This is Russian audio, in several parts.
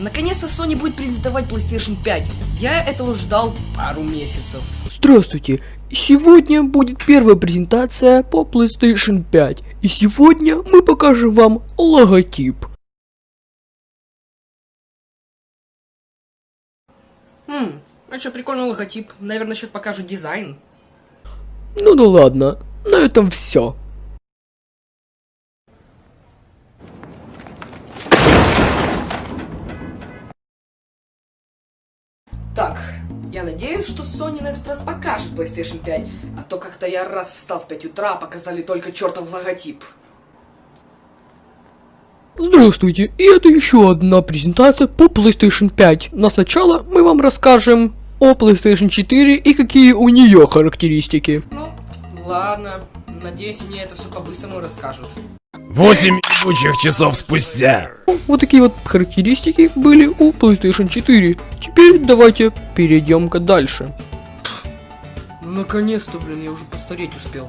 Наконец-то Sony будет презентовать PlayStation 5. Я этого ждал пару месяцев. Здравствуйте! Сегодня будет первая презентация по PlayStation 5. И сегодня мы покажем вам логотип. Хм, а что, прикольный логотип. Наверное, сейчас покажут дизайн. Ну да ладно, на этом все. Так, я надеюсь, что Sony на этот раз покажет PlayStation 5, а то как-то я раз встал в 5 утра, показали только чертов логотип. Здравствуйте, и это еще одна презентация по PlayStation 5. Но сначала мы вам расскажем о PlayStation 4 и какие у нее характеристики. Ну, ладно. Надеюсь, мне это все по-быстрому расскажут. Восемь ебучих часов спустя. Вот такие вот характеристики были у PlayStation 4. Теперь давайте перейдем-ка дальше. Наконец-то, блин, я уже постареть успел.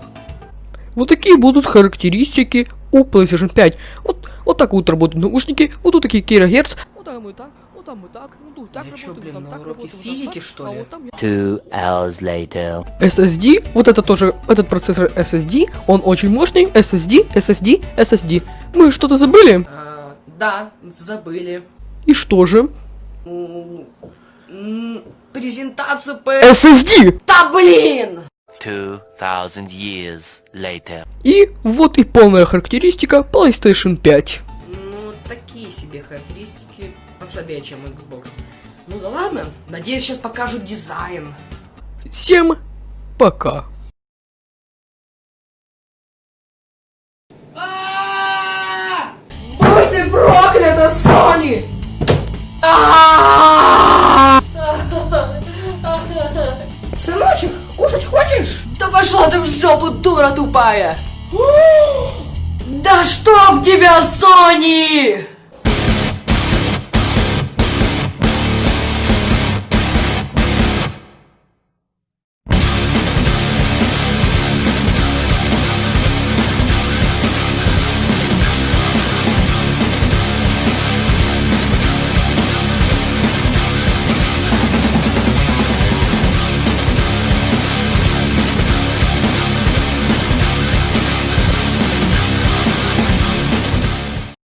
Вот такие будут характеристики у PlayStation 5. Вот, вот так вот работают наушники, вот тут такие килогерц. Вот там и так, вот там и так, ну тут так Я чё, блин, там на так уроке физики, так, что а ли? вот там Two hours later. SSD, вот это тоже, этот процессор SSD, он очень мощный, SSD, SSD, SSD. Мы что-то забыли? А, да, забыли. И что же? Презентацию по... SSD! Да блин! Two thousand years later. И вот и полная характеристика PlayStation 5. Ну, такие себе характеристики послабее, чем Xbox. Ну да ладно, надеюсь, сейчас покажут дизайн. Всем пока. А! Будь ты проклята, Сони! А! Сыночек, кушать хочешь? Да пошла ты в жопу, дура тупая! Да чтоб тебя, Сони!